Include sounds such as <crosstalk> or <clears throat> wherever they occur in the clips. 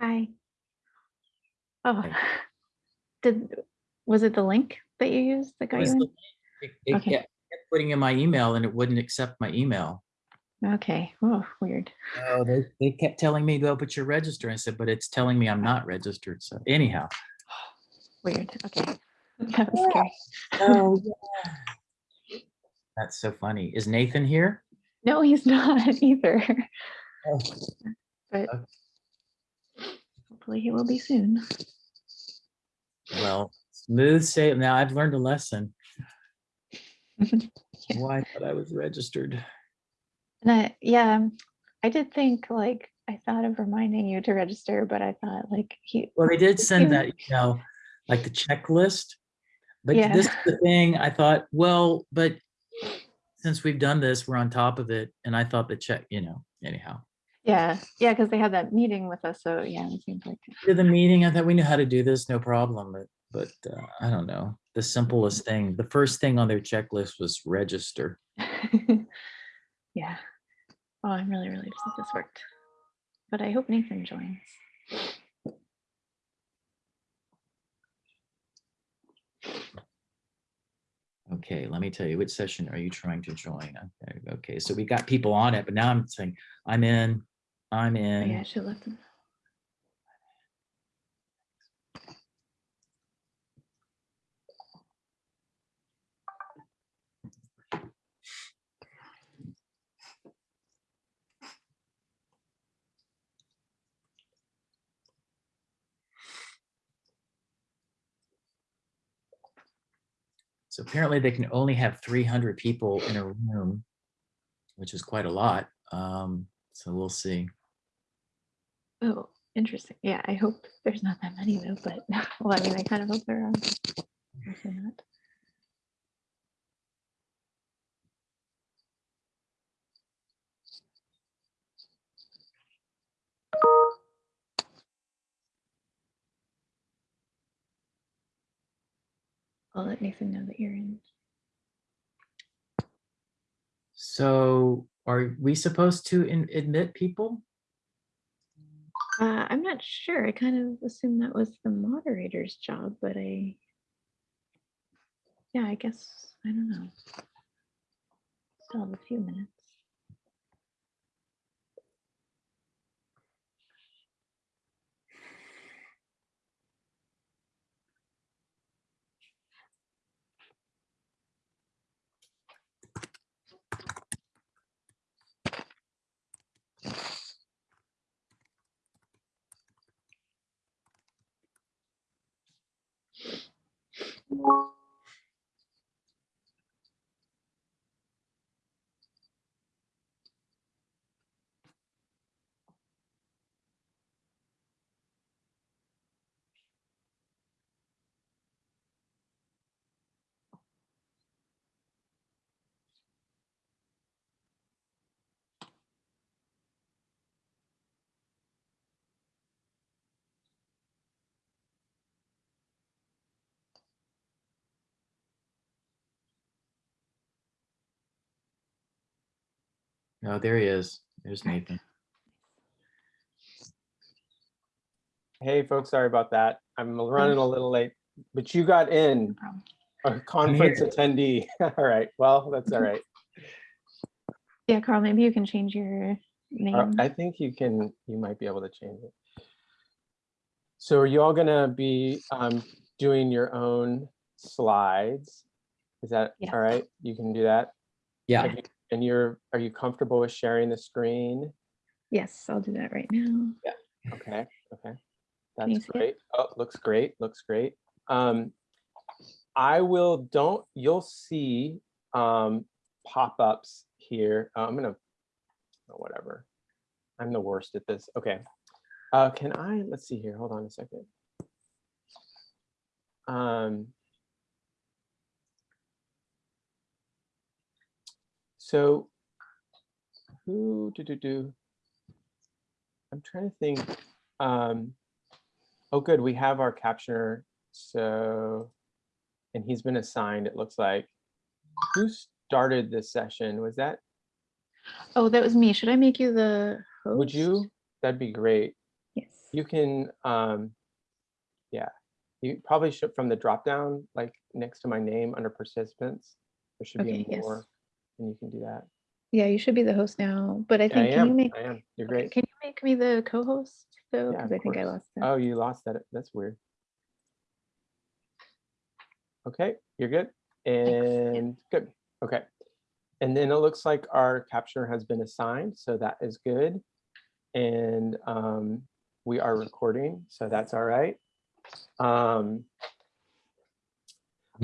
Hi. Oh, Hi. <laughs> did, was it the link that you used that got you the- it- it Okay. kept kept putting in my email and it wouldn't accept my email. Okay, oh, weird. Oh, they, they kept telling me, go, but you're registered. I said, but it's telling me I'm not registered. So anyhow. <sighs> Weird, okay. <laughs> That was scary. Oh, <laughs> That's so funny. Is Nathan here? No, he's not either, Oh, but Okay. Hopefully he will be soon. Well, smooth save. Now I've learned a lesson. <laughs> Yeah. Why I thought I was registered. And I, yeah, I did think like, I thought of reminding you to register, but I thought like he, Well, they did send that, you know, like the checklist. But Yeah. this is the <laughs> thing, I thought, well, but since we've done this, we're on top of it. And I thought the check, you know, anyhow. Yeah, yeah, because they had that meeting with us, so yeah, it seems like. To the meeting, I thought we knew how to do this, no problem, but, but uh, I don't know. The simplest thing, the first thing on their checklist was register. <laughs> Yeah. Oh, I'm really relieved that this worked. But I hope Nathan joins. Okay, let me tell you, which session are you trying to join? Okay, Okay, so we got people on it, but now I'm saying, I'm in, I'm Oh, yeah, I should him. So apparently they can only have three hundred people in a room, which is quite a lot. Um, so we'll see. Oh, interesting. Yeah, I hope there's not that many though, but <laughs> well, I mean, I kind of hope there are. Hopefully not. I'll let Nathan know that you're in. So are we supposed to in- admit people? Uh, I'm not sure. I kind of assumed that was the moderator's job, but I, yeah, I guess, I don't know. Still have a few minutes. you. No, there he is. There's Nathan. Hey, folks, sorry about that. I'm running a little late, but you got in No problem. a conference attendee. <laughs> All right, well, that's all right. Yeah, Carl, maybe you can change your Uh, name. I think you can, you might be able to change it. So are you all gonna be um, doing your own slides? Is that Yes. all right? You can do that? Yeah, Have you- And you're, are you comfortable with sharing the screen? Yes, I'll do that right now. Yeah. Okay, okay. That's great. Oh, looks great, looks great. Um, I will, don't, you'll see um, pop-ups here. Uh, I'm gonna, oh, whatever. I'm the worst at this. Okay. Uh, can I, let's see here, hold on a second. Um, so who do do do? I'm trying to think. Um, oh, good. We have our captioner. So, and he's been assigned. It looks like. Who started this session? Was that? Oh, that was me. Should I make you the host? Would you? That'd be great. Yes. you can, um, yeah, you probably should, from the drop down, like next to my name under participants, there should Okay, be a yes. And you can do that. Yeah, you should be the host now, but I I think, can you make, I am, you're great. can you make me the co-host though? Yeah, Because of I think I lost that. Oh, you lost that, that's weird. Okay, you're good, and good, okay. And then it looks like our captioner has been assigned, so that is good. And um, we are recording, so that's all right. Um,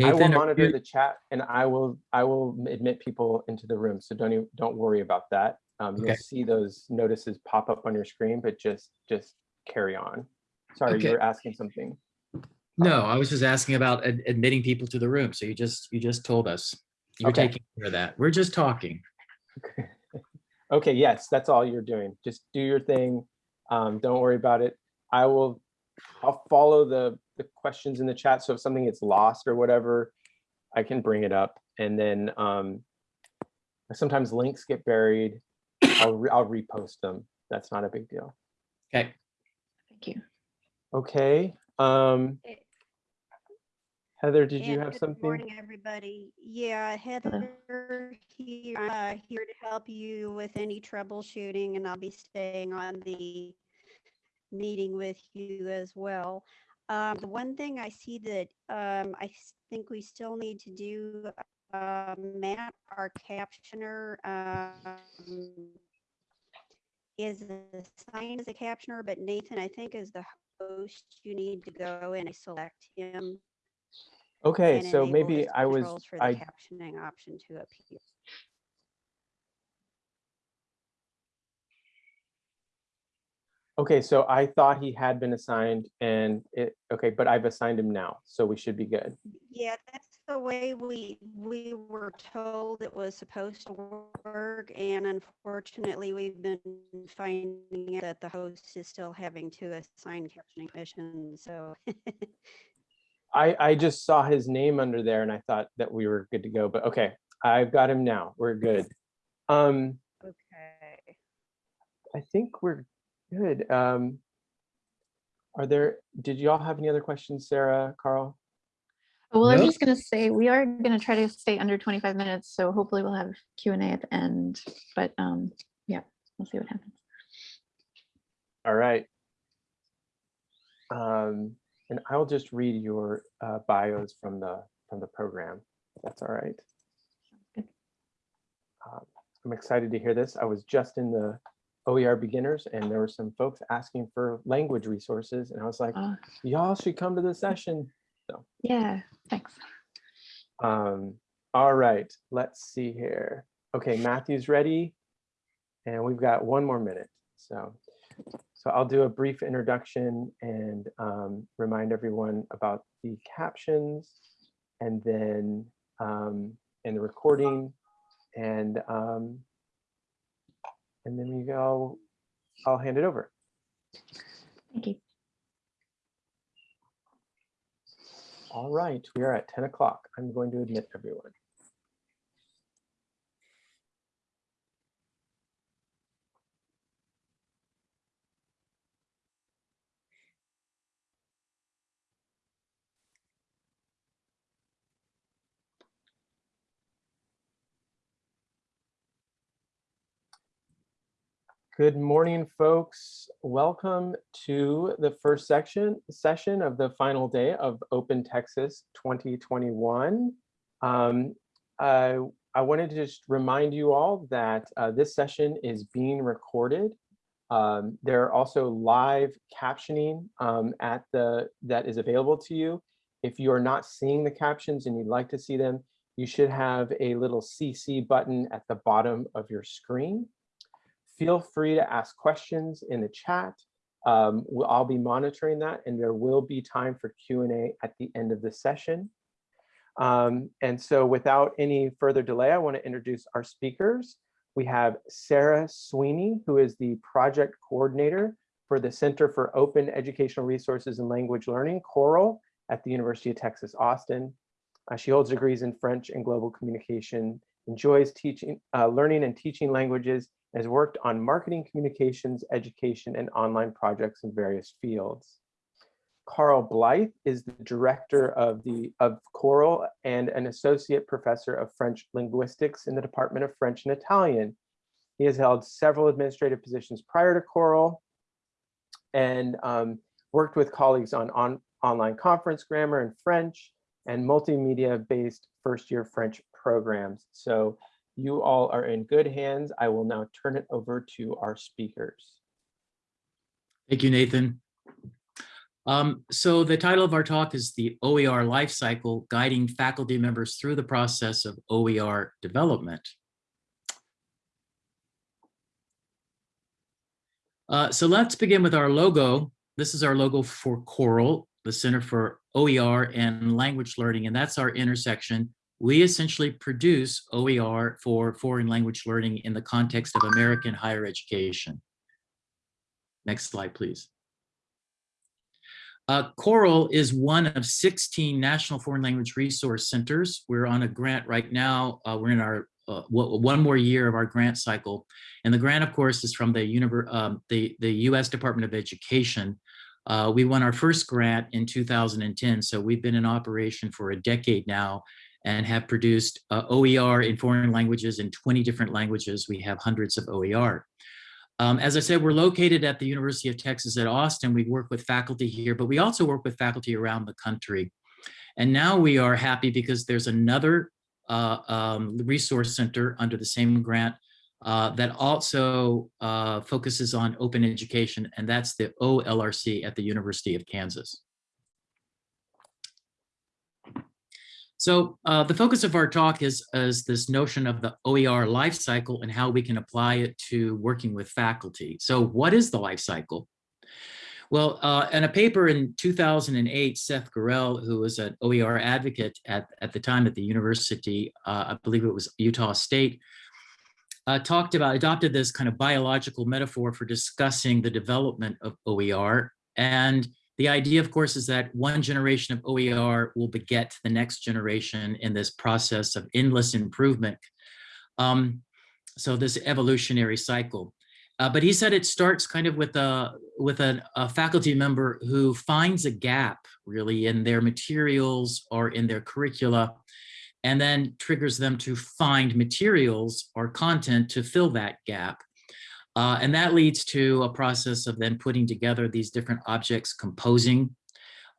I will monitor you- the chat and I will, I will admit people into the room, so don't, even- don't worry about that. Um, You'll see those notices pop up on your screen, but just, just carry on. Sorry, Okay. you were asking something. No, I was just asking about ad- admitting people to the room. So you just, you just told us. You're Okay. taking care of that. We're just talking. <laughs> Okay, yes, that's all you're doing. Just do your thing. Um, don't worry about it. I will, I'll follow the, the questions in the chat. So if something gets lost or whatever, I can bring it up. And then um, sometimes links get buried. I'll, re- I'll repost them. That's not a big deal. Okay. Thank you. Okay. Um, Heather, did you and have good something? Morning, everybody. Yeah, Heather here, uh, here to help you with any troubleshooting and I'll be staying on the meeting with you as well. Um, the one thing I see that, um, I think we still need to do, uh, Matt, our captioner, um, is assigned as a captioner, but Nathan, I think is the host, you need to go and select him Okay, so maybe I was, For the I, captioning option to appear. Okay, so I thought he had been assigned and it, okay, but I've assigned him now, so we should be good. Yeah, that's the way we, we were told it was supposed to work. And unfortunately, we've been finding that the host is still having to assign captioning missions, so. <laughs> I, I just saw his name under there and I thought that we were good to go, but okay, I've got him now. We're good. Um, Okay. I think we're good. Um, are there, did y'all have any other questions, Sarah, Carl? Well, I'm just gonna say, we are gonna try to stay under 25 minutes, so hopefully we'll have Q and A at the end, but um, yeah, we'll see what happens. All right. Um, and I'll just read your uh, bios from the, from the program. That's all right. good. Um, I'm excited to hear this. I was just in the OER beginners and there were some folks asking for language resources and I was like, y'all should come to the session. So Yeah, thanks. Um, all right, let's see here. Okay, Matthew's ready. And we've got one more minute. So, so I'll do a brief introduction and um, remind everyone about the captions and then um, and the recording and um, and then we go, I'll hand it over. Thank you. All right, we are at 10 o'clock. I'm going to admit everyone. Good morning, folks. Welcome to the first section session of the final day of Open Texas 2021. Um, I, I wanted to just remind you all that uh, this session is being recorded. Um, there are also live captioning um, at the that is available to you. If you are not seeing the captions and you'd like to see them, you should have a little CC button at the bottom of your screen. Feel free to ask questions in the chat. Um, we'll- I'll be monitoring that and there will be time for Q&A at the end of the session. Um, and so without any further delay, I want to introduce our speakers. We have Sarah Sweeney, who is the project coordinator for the Center for Open Educational Resources and Language Learning, COERLL, at the University of Texas, Austin. Uh, she holds degrees in French and global communication, enjoys teaching, uh, learning and teaching languages, has worked on marketing, communications, education, and online projects in various fields. Carl Blyth is the director of the of COERLL and an associate professor of French linguistics in the Department of French and Italian. He has held several administrative positions prior to COERLL and um, worked with colleagues on, on online conference grammar in French and multimedia-based first-year French programs. So you all are in good hands. I will now turn it over to our speakers. Thank you, Nathan. Um, so the title of our talk is the OER Life Cycle, Guiding Faculty Members Through the Process of OER Development. Uh, so let's begin with our logo. This is our logo for COERLL, the Center for OER and Language Learning, and that's our intersection. We essentially produce OER for foreign language learning in the context of American higher education. Next slide, please. Uh, COERLL is one of 16 National Foreign Language Resource Centers. We're on a grant right now. Uh, we're in our uh, one more year of our grant cycle. And the grant, of course, is from the, um, the, the U.S. Department of Education. Uh, we won our first grant in 2010, so we've been in operation for a decade now and have produced uh, OER in foreign languages in 20 different languages. We have hundreds of OER. Um, as I said, we're located at the University of Texas at Austin. We work with faculty here, but we also work with faculty around the country. And now we are happy because there's another uh, um, resource center under the same grant uh, that also uh, focuses on open education, and that's the OLRC at the University of Kansas. So uh, the focus of our talk is, is this notion of the OER life cycle and how we can apply it to working with faculty. So what is the life cycle? Well, uh, in a paper in 2008, Seth Gurell, who was an OER advocate at, at the time at the university, uh, I believe it was Utah State, uh, talked about, adopted this kind of biological metaphor for discussing the development of OER. And the idea, of course, is that one generation of OER will beget the next generation in this process of endless improvement. Um, so this evolutionary cycle. Uh, but he said it starts kind of with a with a, a, faculty member who finds a gap really in their materials or in their curricula, and then triggers them to find materials or content to fill that gap. Uh, and that leads to a process of then putting together these different objects, composing,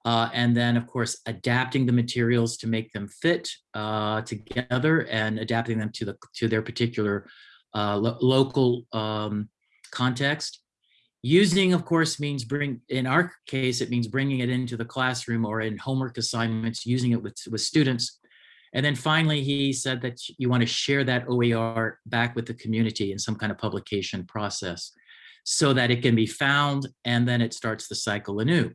uh, and then of course adapting the materials to make them fit uh, together and adapting them to the to their particular uh, lo local um, context. Using, of course, means bring, in our case, it means bringing it into the classroom or in homework assignments, using it with, with students. And then finally, he said that you want to share that OER back with the community in some kind of publication process so that it can be found and then it starts the cycle anew.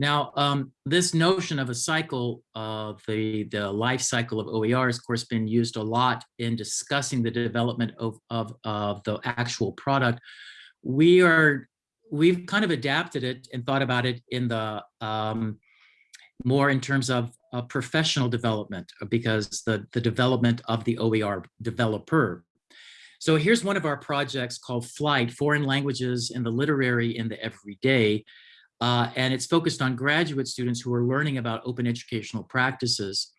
Now, um, this notion of a cycle of the, the life cycle of OER has, of course, been used a lot in discussing the development of, of, of the actual product. We are, we've kind of adapted it and thought about it in the, um, more in terms of uh, professional development because the, the development of the OER developer. So here's one of our projects called FLLITE, Foreign Languages in the Literary in the Everyday. Uh, and it's focused on graduate students who are learning about open educational practices.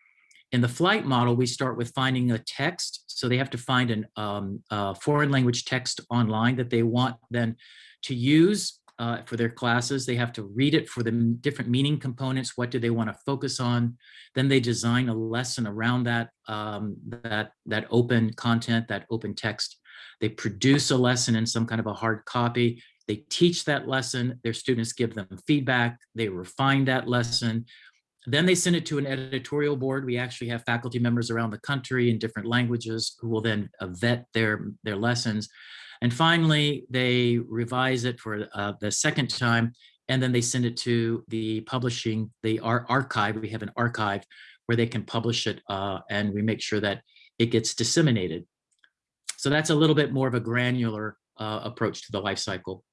In the FLLITE model, we start with finding a text. So they have to find a um, uh, foreign language text online that they want then to use uh, for their classes. They have to read it for the different meaning components. What do they want to focus on? Then they design a lesson around that, um, that, that open content, that open text. They produce a lesson in some kind of a hard copy. They teach that lesson, their students give them feedback, they refine that lesson. Then they send it to an editorial board. We actually have faculty members around the country in different languages who will then uh, vet their, their lessons. And finally, they revise it for uh, the second time, and then they send it to the publishing, the ar archive. We have an archive where they can publish it, uh, and we make sure that it gets disseminated. So that's a little bit more of a granular uh, approach to the life cycle.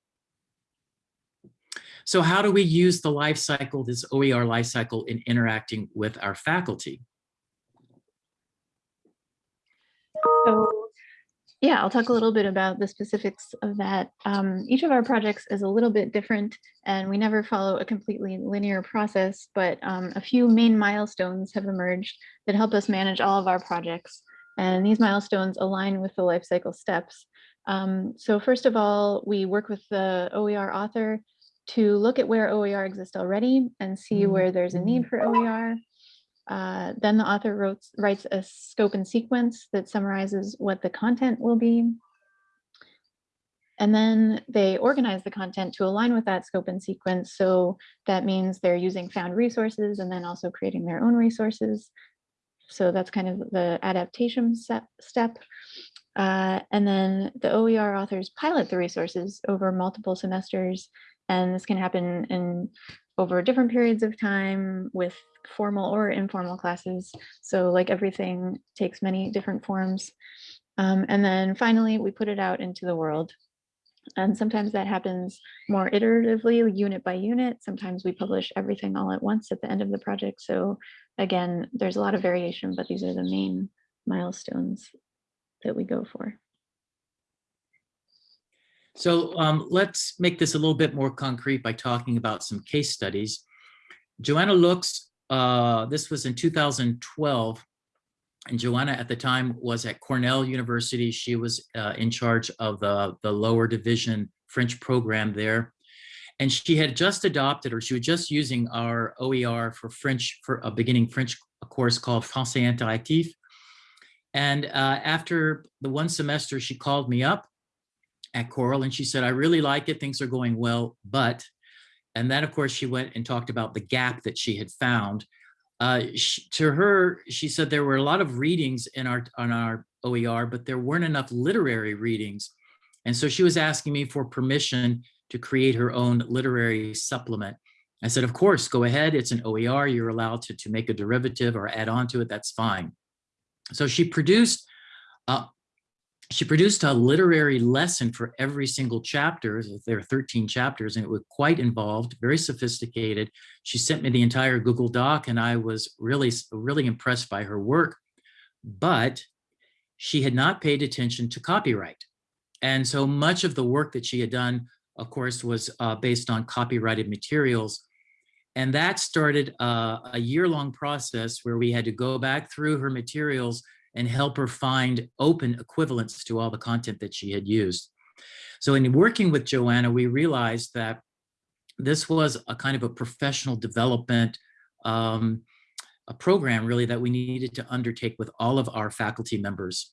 So how do we use the life cycle, this OER life cycle in interacting with our faculty? So Yeah, I'll talk a little bit about the specifics of that. Um, each of our projects is a little bit different and we never follow a completely linear process, but um, a few main milestones have emerged that help us manage all of our projects. And these milestones align with the life cycle steps. Um, so first of all, we work with the OER author to look at where OER exists already and see where there's a need for OER. Uh, then the author wrote, writes a scope and sequence that summarizes what the content will be. And then they organize the content to align with that scope and sequence. So that means they're using found resources and then also creating their own resources. So that's kind of the adaptation step. Uh, and then the OER authors pilot the resources over multiple semesters. And this can happen in over different periods of time with formal or informal classes. So like everything takes many different forms. Um, and then finally, we put it out into the world. And sometimes that happens more iteratively, unit by unit. Sometimes we publish everything all at once at the end of the project. So again, there's a lot of variation, but these are the main milestones that we go for. So um, let's make this a little bit more concrete by talking about some case studies. Joanna Luks, uh, this was in 2012, and Joanna at the time was at Cornell University. She was uh, in charge of the, the lower division French program there. And she had just adopted, or she was just using our OER for French, for a beginning French course called Français Interactif. And uh, after the one semester, she called me up at COERLL and she said, I really like it, things are going well, but, and then of course she went and talked about the gap that she had found. Uh, she, to her, she said there were a lot of readings in our, on our OER, but there weren't enough literary readings. And so she was asking me for permission to create her own literary supplement. I said, of course, go ahead, it's an OER, you're allowed to, to make a derivative or add on to it, that's fine. So she produced uh, she produced a literary lesson for every single chapter. There are 13 chapters and it was quite involved, very sophisticated. She sent me the entire Google Doc and I was really, really impressed by her work, but she had not paid attention to copyright. And so much of the work that she had done, of course, was uh, based on copyrighted materials. And that started uh, a year-long process where we had to go back through her materials and help her find open equivalents to all the content that she had used. So in working with Joanna, we realized that this was a kind of a professional development um, a program really that we needed to undertake with all of our faculty members.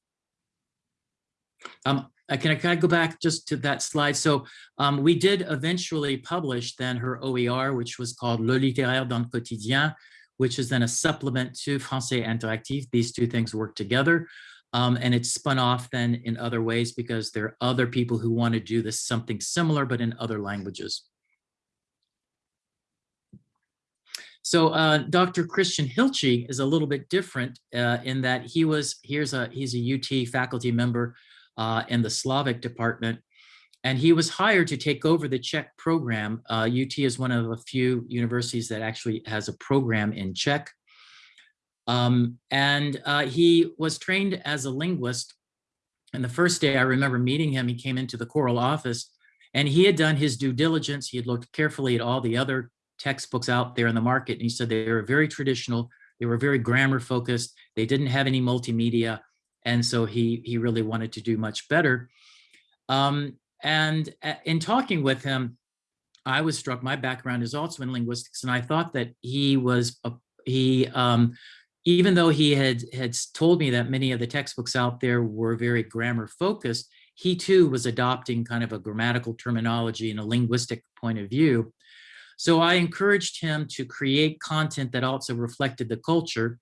Um, can I, can I go back just to that slide? So um, we did eventually publish then her OER, which was called Le littéraire dans le quotidien, which is then a supplement to Français Interactif. These two things work together. Um, and it's spun off then in other ways because there are other people who want to do this something similar, but in other languages. So uh, Dr. Christian Hilchey is a little bit different uh, in that he was, here's a, he's a UT faculty member uh, in the Slavic department. And he was hired to take over the Czech program. UT uh, is one of a few universities that actually has a program in Czech. Um, and uh, he was trained as a linguist. And the first day I remember meeting him, he came into the COERLL office and he had done his due diligence. He had looked carefully at all the other textbooks out there in the market. And he said they were very traditional. They were very grammar focused. They didn't have any multimedia. And so he, he really wanted to do much better. Um, and uh, in talking with him, I was struck, my background is also in linguistics, and I thought that he was, a, he, um, even though he had, had told me that many of the textbooks out there were very grammar focused, he too was adopting kind of a grammatical terminology and a linguistic point of view. So I encouraged him to create content that also reflected the culture.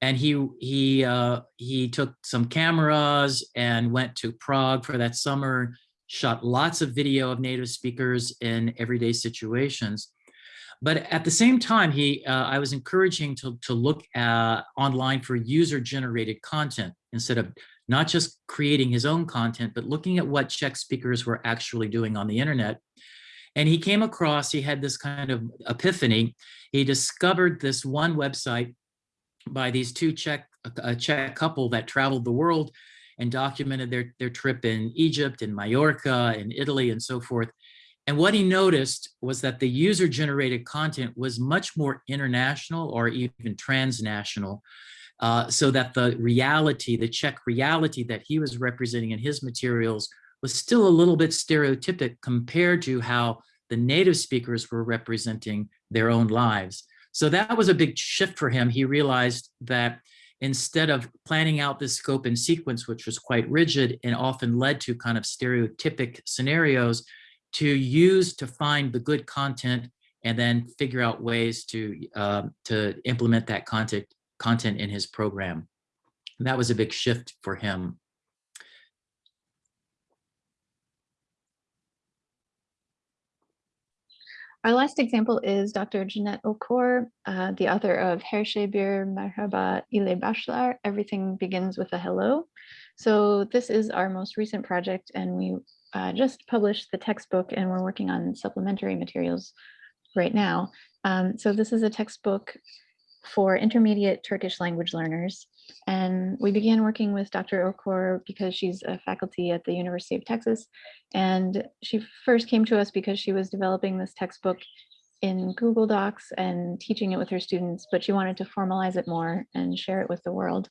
And he he uh, he took some cameras and went to Prague for that summer shot lots of video of native speakers in everyday situations. But at the same time, he, uh, I was encouraging to, to look online for user-generated content instead of not just creating his own content, but looking at what Czech speakers were actually doing on the internet. And he came across, he had this kind of epiphany. He discovered this one website by these two Czech, a Czech couple that traveled the world and documented their, their trip in Egypt and Mallorca and Italy and so forth. And what he noticed was that the user generated content was much more international or even transnational. Uh, so that the reality, the Czech reality that he was representing in his materials was still a little bit stereotypic compared to how the native speakers were representing their own lives. So that was a big shift for him. He realized that instead of planning out this scope and sequence, which was quite rigid and often led to kind of stereotypic scenarios, to use to find the good content and then figure out ways to uh, to implement that content content in his program. And that was a big shift for him. Our last example is Dr. Jeannette Okur, uh, the author of Her şey bir merhaba ile başlar, Everything Begins with a Hello. So this is our most recent project and we uh, just published the textbook and we're working on supplementary materials right now. Um, so this is a textbook for intermediate Turkish language learners. And we began working with Dr. Okur because she's a faculty at the University of Texas. And she first came to us because she was developing this textbook in Google Docs and teaching it with her students, but she wanted to formalize it more and share it with the world.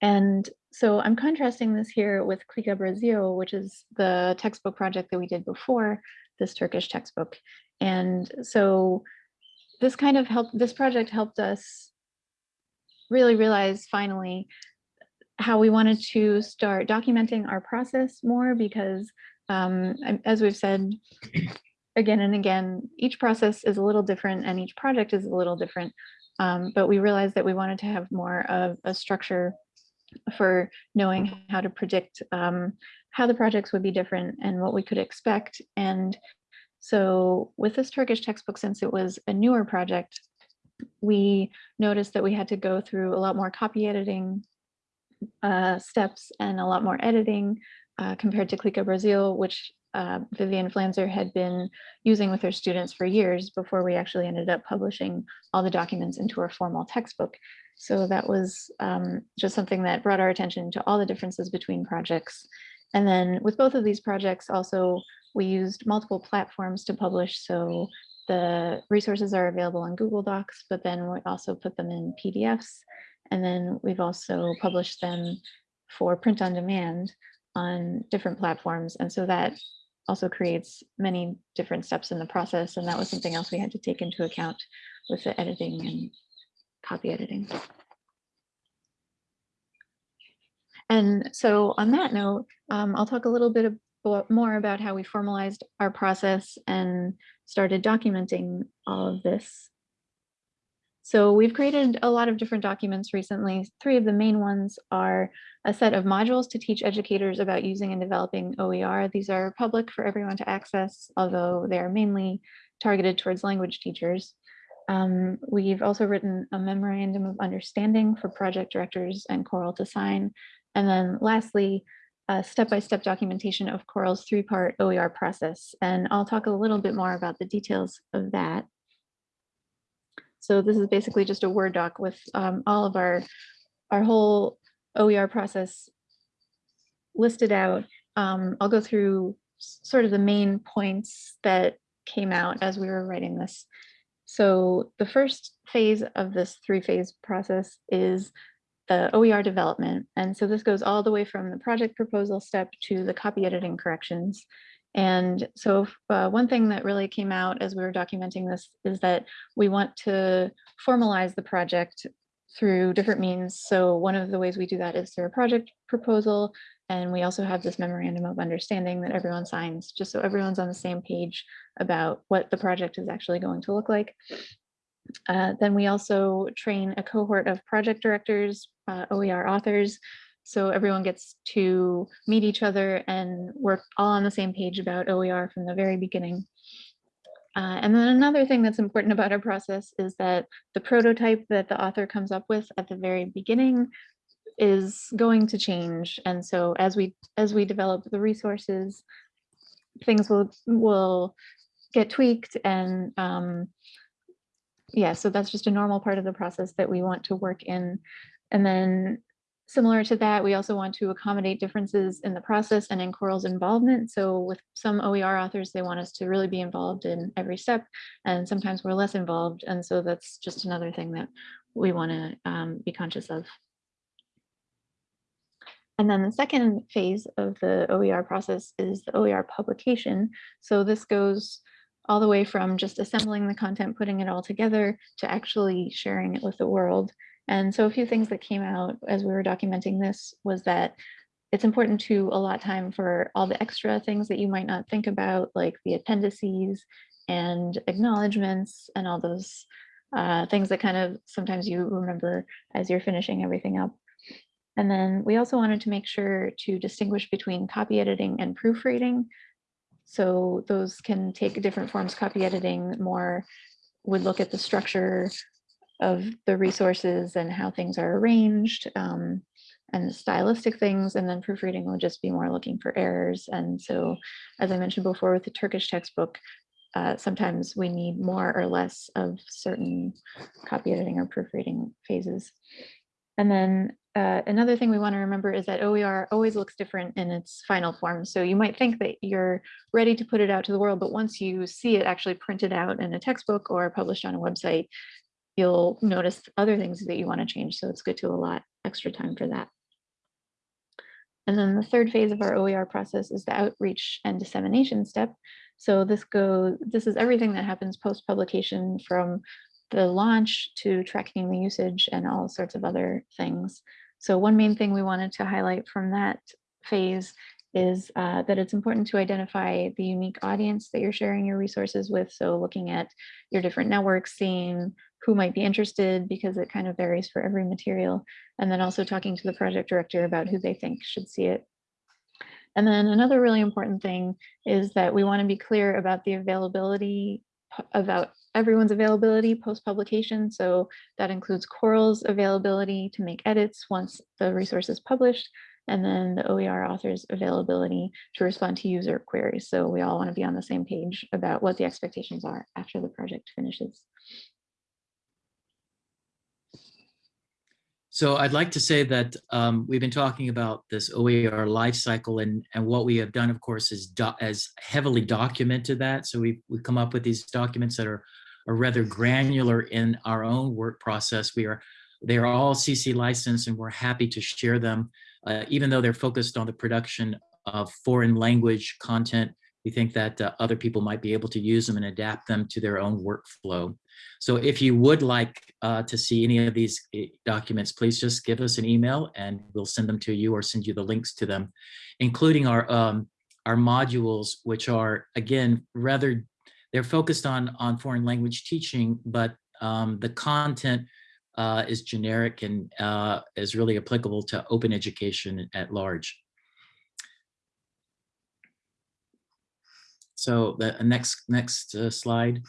And so I'm contrasting this here with Clica Brasil, which is the textbook project that we did before this Turkish textbook. And so this kind of helped, this project helped us really realized finally how we wanted to start documenting our process more because um, as we've said again and again, each process is a little different and each project is a little different. Um, but we realized that we wanted to have more of a structure for knowing how to predict um, how the projects would be different and what we could expect. And so with this Turkish textbook, since it was a newer project, we noticed that we had to go through a lot more copy editing uh, steps and a lot more editing uh, compared to Clica Brasil, which uh, Vivian Flanzer had been using with her students for years before we actually ended up publishing all the documents into our formal textbook. So that was um, just something that brought our attention to all the differences between projects. And then with both of these projects also, we used multiple platforms to publish. So the resources are available on Google Docs, but then we also put them in PDFs. And then we've also published them for print on demand on different platforms. And so that also creates many different steps in the process. And that was something else we had to take into account with the editing and copy editing. And so on that note, um, I'll talk a little bit more about how we formalized our process and started documenting all of this. So we've created a lot of different documents recently. Three of the main ones are a set of modules to teach educators about using and developing OER. These are public for everyone to access, although they are mainly targeted towards language teachers. Um, we've also written a memorandum of understanding for project directors and COERLL to sign. And then lastly, step-by-step -step documentation of COERLL's three-part OER process. And I'll talk a little bit more about the details of that. So this is basically just a Word doc with um, all of our, our whole OER process listed out. Um, I'll go through sort of the main points that came out as we were writing this. So the first phase of this three-phase process is the OER development. And so this goes all the way from the project proposal step to the copy editing corrections. And so uh, one thing that really came out as we were documenting this is that we want to formalize the project through different means. So one of the ways we do that is through a project proposal. And we also have this memorandum of understanding that everyone signs, just so everyone's on the same page about what the project is actually going to look like. Uh, then we also train a cohort of project directors, uh, OER authors, so everyone gets to meet each other and work all on the same page about OER from the very beginning. Uh, and then another thing that's important about our process is that the prototype that the author comes up with at the very beginning is going to change. And so as we as we develop the resources, things will will get tweaked and um, yeah, so that's just a normal part of the process that we want to work in. And then Similar to that, we also want to accommodate differences in the process and in COERLL's involvement. So with some OER authors, they want us to really be involved in every step, and sometimes we're less involved. And so that's just another thing that we want to um, be conscious of. And then the second phase of the OER process is the OER publication. So this goes all the way from just assembling the content, putting it all together, to actually sharing it with the world. And so a few things that came out as we were documenting this was that it's important to allot time for all the extra things that you might not think about, like the appendices and acknowledgements and all those uh, things that kind of sometimes you remember as you're finishing everything up. And then we also wanted to make sure to distinguish between copy editing and proofreading. So those can take different forms. Copy editing more would look at the structure of the resources and how things are arranged um, and stylistic things. And then proofreading will just be more looking for errors. And so, as I mentioned before with the Turkish textbook, uh, sometimes we need more or less of certain copy editing or proofreading phases. And then uh, another thing we want to remember is that OER always looks different in its final form. So you might think that you're ready to put it out to the world, but once you see it actually printed out in a textbook or published on a website, you'll notice other things that you want to change. So it's good to allot extra time for that. And then the third phase of our OER process is the outreach and dissemination step. So this goes, this is everything that happens post-publication from the launch to tracking the usage and all sorts of other things. So one main thing we wanted to highlight from that phase is uh, that it's important to identify the unique audience that you're sharing your resources with. So looking at your different networks, seeing who might be interested because it kind of varies for every material. And then also talking to the project director about who they think should see it. And then another really important thing is that we want to be clear about the availability about everyone's availability post-publication. So that includes COERLL's availability to make edits once the resource is published, and then the OER author's availability to respond to user queries. So we all want to be on the same page about what the expectations are after the project finishes. So I'd like to say that um, we've been talking about this OER life cycle and, and what we have done, of course, is as heavily documented that. So we we come up with these documents that are, are rather granular in our own work process. We are they are all CC licensed and we're happy to share them, uh, even though they're focused on the production of foreign language content. We think that uh, other people might be able to use them and adapt them to their own workflow. So if you would like uh, to see any of these eh, documents, please just give us an email and we'll send them to you or send you the links to them, including our um, our modules, which are again rather they're focused on on foreign language teaching, but um, the content uh, is generic and uh, is really applicable to open education at large. So the next next uh, slide.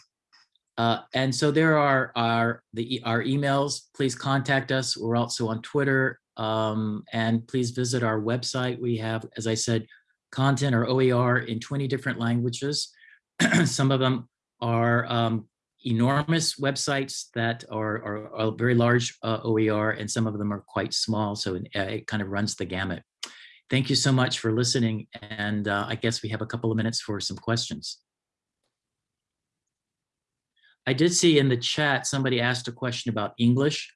Uh, and so there are our the our emails. Please contact us. We're also on Twitter, um, and please visit our website. We have, as I said, content or OER in 20 different languages. <clears throat> Some of them are um, enormous websites that are, are, are very large uh, OER, and some of them are quite small. So it, it, kind of runs the gamut. Thank you so much for listening. And uh, I guess we have a couple of minutes for some questions. I did see in the chat, somebody asked a question about English.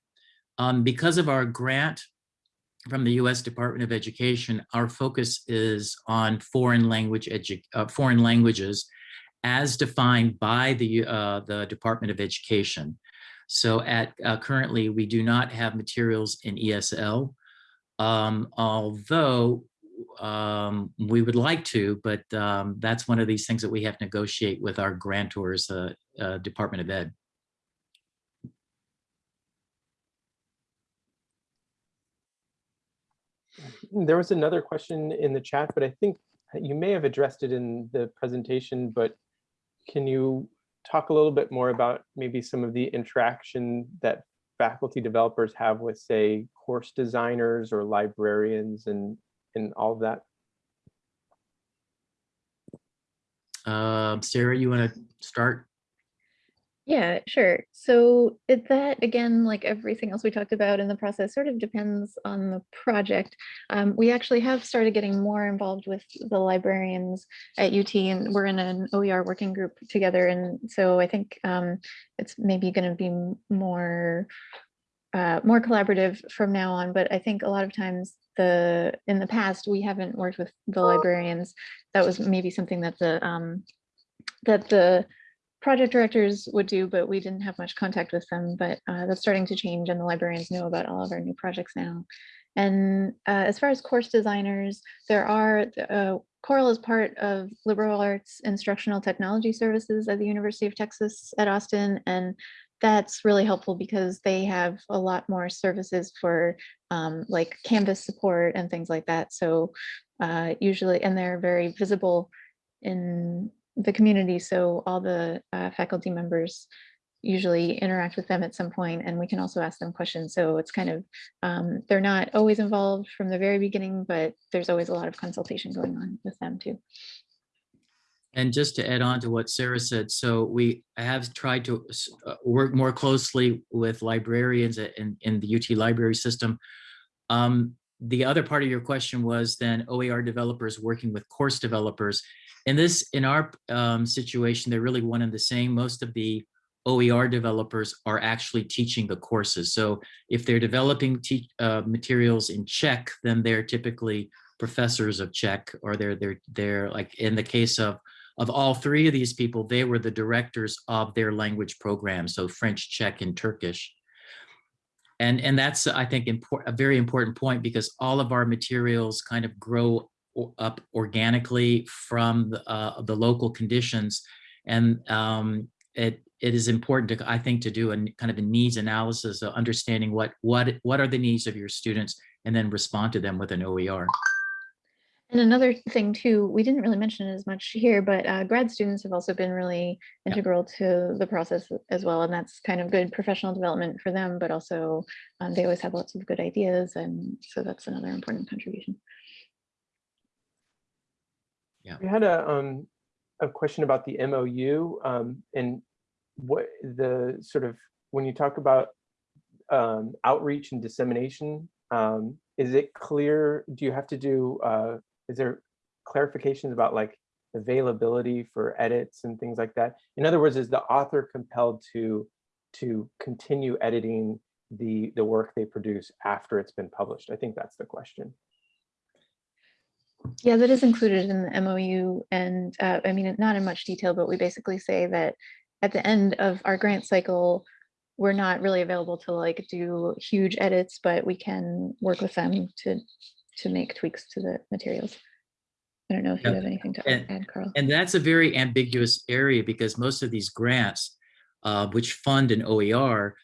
Um, because of our grant from the U.S. Department of Education, our focus is on foreign language uh, foreign languages as defined by the uh, the Department of Education. So at uh, currently, we do not have materials in ESL, um, although um, we would like to, but um, that's one of these things that we have to negotiate with our grantors, uh, uh, Department of Ed. There was another question in the chat, but I think you may have addressed it in the presentation, but can you talk a little bit more about maybe some of the interaction that faculty developers have with, say, course designers or librarians and, and all of that? Uh, Sarah, you want to start? Yeah, sure. So it, that again, like everything else we talked about in the process, sort of depends on the project. Um, we actually have started getting more involved with the librarians at UT, and we're in an OER working group together. And so I think um, it's maybe going to be more uh, more collaborative from now on. But I think a lot of times the in the past we haven't worked with the librarians. That was maybe something that the um, that the project directors would do, but we didn't have much contact with them. But uh, that's starting to change, and the librarians know about all of our new projects now. And uh, as far as course designers, there are uh, COERLL is part of liberal arts instructional technology services at the University of Texas at Austin, and that's really helpful because they have a lot more services for um, like Canvas support and things like that. So uh, usually, and they're very visible in the community. So all the uh, faculty members usually interact with them at some point and we can also ask them questions. So it's kind of, um, they're not always involved from the very beginning, but there's always a lot of consultation going on with them too. And just to add on to what Sarah said, so we have tried to uh, work more closely with librarians in, in the UT library system. Um, the other part of your question was then OER developers working with course developers. In this, in our um, situation, they're really one and the same. Most of the OER developers are actually teaching the courses. So if they're developing uh, materials in Czech, then they're typically professors of Czech, or they're they're they're like in the case of of all three of these people, they were the directors of their language program, so French, Czech, and Turkish. And, and that's, I think, a very important point because all of our materials kind of grow up organically from the, uh, the local conditions. And um, it, it is important to, I think, to do a kind of a needs analysis of understanding what, what, what are the needs of your students and then respond to them with an OER. And another thing too, we didn't really mention it as much here, but uh, grad students have also been really Yeah. integral to the process as well. And that's kind of good professional development for them, but also um, they always have lots of good ideas. And so that's another important contribution. Yeah. We had a, um, a question about the MOU, um, and what the sort of, when you talk about um, outreach and dissemination, um, is it clear, do you have to do, uh, is there clarifications about like availability for edits and things like that? In other words, is the author compelled to, to continue editing the, the work they produce after it's been published? I think that's the question. Yeah, that is included in the MOU. And uh, I mean, not in much detail, but we basically say that at the end of our grant cycle, we're not really available to like do huge edits, but we can work with them to to make tweaks to the materials. I don't know if you Yeah, have anything to and- add, Carl. And that's a very ambiguous area because most of these grants, uh, which fund an OER,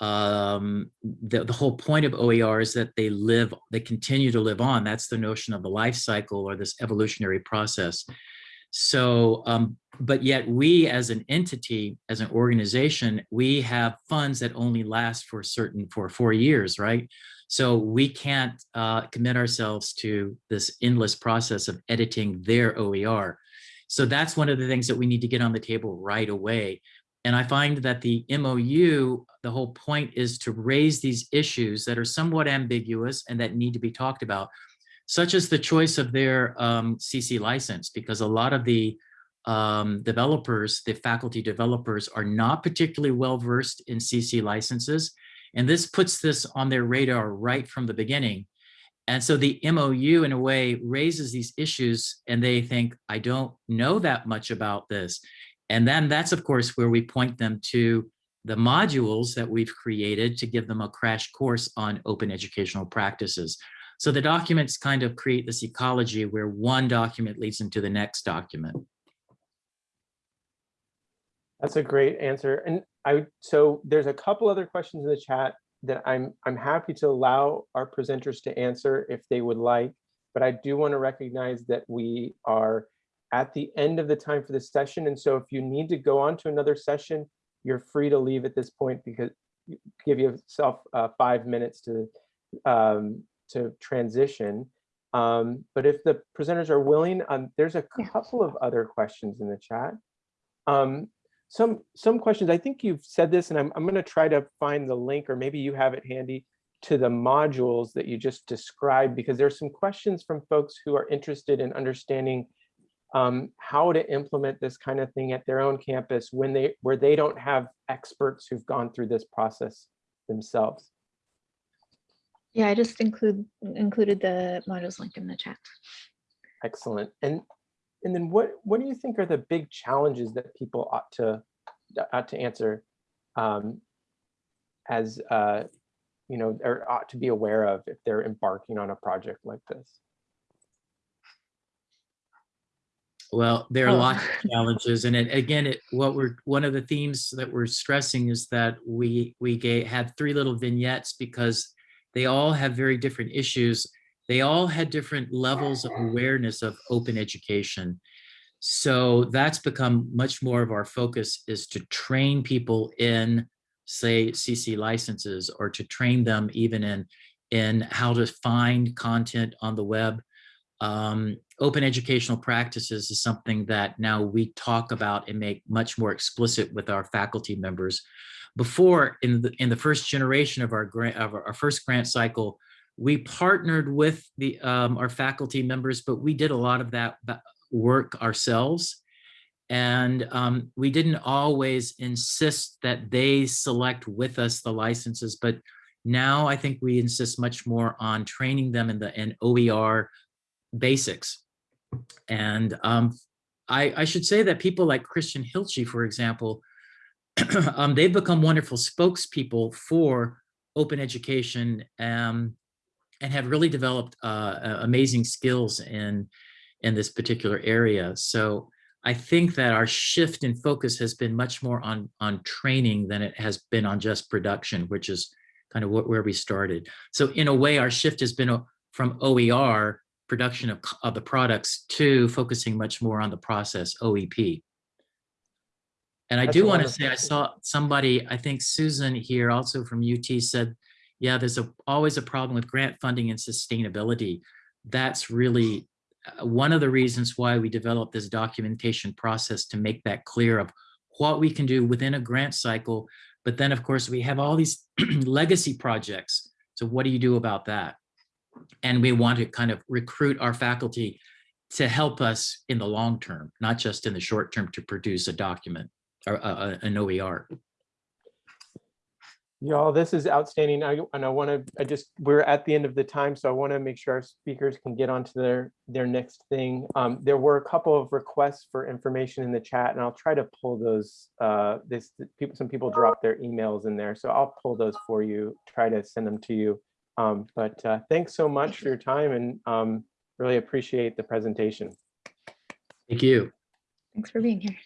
um, the, the whole point of OER is that they live, they continue to live on. That's the notion of the life cycle or this evolutionary process. So, um, but yet we as an entity, as an organization, we have funds that only last for certain, for four years, right? So we can't uh, commit ourselves to this endless process of editing their OER. So that's one of the things that we need to get on the table right away. And I find that the MOU, the whole point is to raise these issues that are somewhat ambiguous and that need to be talked about, such as the choice of their um, CC license, because a lot of the um, developers, the faculty developers are not particularly well versed in CC licenses. And this puts this on their radar right from the beginning. And so the MOU in a way raises these issues and they think, I don't know that much about this. And then that's of course where we point them to the modules that we've created to give them a crash course on open educational practices. So the documents kind of create this ecology where one document leads into the next document. That's a great answer. And I, so there's a couple other questions in the chat that I'm, I'm happy to allow our presenters to answer if they would like. But I do want to recognize that we are at the end of the time for this session. And so if you need to go on to another session, you're free to leave at this point because you- give yourself uh, five minutes to, um, to transition. Um, but if the presenters are willing, um, there's a couple of other questions in the chat. Some, some questions. I think you've said this and I'm, I'm going to try to find the link or maybe you have it handy to the modules that you just described because there's some questions from folks who are interested in understanding um, how to implement this kind of thing at their own campus when they, where they don't have experts who've gone through this process themselves. Yeah, I just include included the modules link in the chat. Excellent. And and then what what do you think are the big challenges that people ought to ought to answer um, as uh, you know or ought to be aware of if they're embarking on a project like this? Well, there are Oh. lots of challenges, and it, again, it, what we're, one of the themes that we're stressing is that we, we ga- had three little vignettes because they all have very different issues. They all had different levels of awareness of open education. So that's become much more of our focus is to train people in, say, CC licenses, or to train them even in, in how to find content on the web, um, open educational practices is something that now we talk about and make much more explicit with our faculty members. Before, in the, in the first generation of our grant, of our our first grant cycle, we partnered with the, um, our faculty members, but we did a lot of that work ourselves. And um, we didn't always insist that they select with us the licenses, but now I think we insist much more on training them in the in OER basics. And um, I, I should say that people like Christian Hilchey, for example, <clears throat> um, they've become wonderful spokespeople for open education um, and have really developed uh, amazing skills in, in this particular area. So I think that our shift in focus has been much more on, on training than it has been on just production, which is kind of what, where we started. So in a way, our shift has been uh, from OER production of, of the products to focusing much more on the process OEP. And I That's do want to say, I saw somebody, I think Susan here also from UT said, yeah, there's a, always a problem with grant funding and sustainability. That's really uh, one of the reasons why we developed this documentation process to make that clear of what we can do within a grant cycle. But then, of course, we have all these <clears throat> legacy projects. So what do you do about that? And we want to kind of recruit our faculty to help us in the long term, not just in the short term to produce a document or a- a- an E OER. Y'all, this is outstanding. I, and I want to, I just, we're at the end of the time, so I want to make sure our speakers can get on to their, their next thing. Um, there were a couple of requests for information in the chat and I'll try to pull those, uh, this, people, some people dropped their emails in there, so I'll pull those for you, try to send them to you. Um, but, uh, thanks so much for your time and, um, really appreciate the presentation. Thank you. Thanks for being here.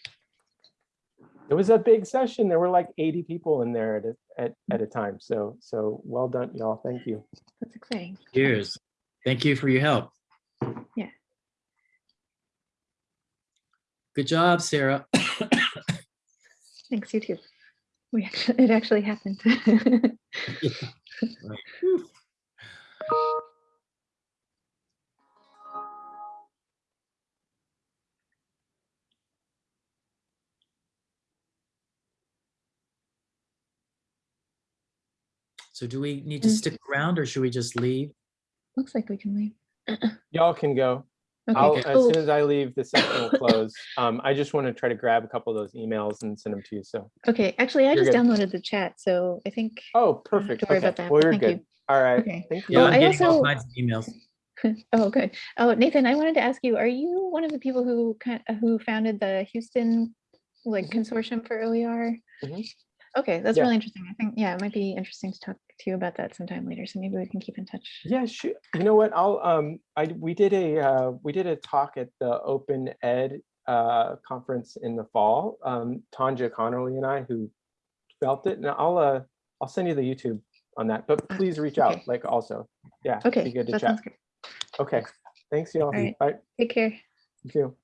It was a big session. There were like 80 people in there at, a- at, at a time. So, so well done, y'all. Thank you. That's exciting. Cheers. Thank you for your help. Yeah. Good job, Sarah. <coughs> Thanks, you too. We actually, it actually happened. <laughs> <laughs> So do we need to Mm. stick around or should we just leave? Looks like we can leave. <clears throat> Y'all can go. Okay. I'll, as soon as I leave, the session will close. Um, I just want to try to grab a couple of those emails and send them to you. So, Okay, actually, I You're just good. downloaded the chat, so I think, oh, I don't perfect. to worry Okay. about that, Well, you're thank good. you. All right. Okay. Thank you. Yeah, Well, I'm I getting all also- kinds of emails. <laughs> oh, good. Oh, Nathan, I wanted to ask you, are you one of the people who who founded the Houston like Mhm. consortium for OER? Mhm. Okay, that's Yeah. really interesting. I think, yeah, it might be interesting to talk to you about that sometime later, so maybe we can keep in touch. Yeah, sure. You know what? I'll, um, I, we did a, uh, we did a talk at the Open Ed, uh, conference in the fall. Um, Tanja Connerly and I who felt it and I'll, uh, I'll send you the YouTube on that, but Ah, please reach out, like also. Yeah. it'd be Okay, good to that chat. Okay. Thanks, y'all. right. Bye. Take care. Thank you too.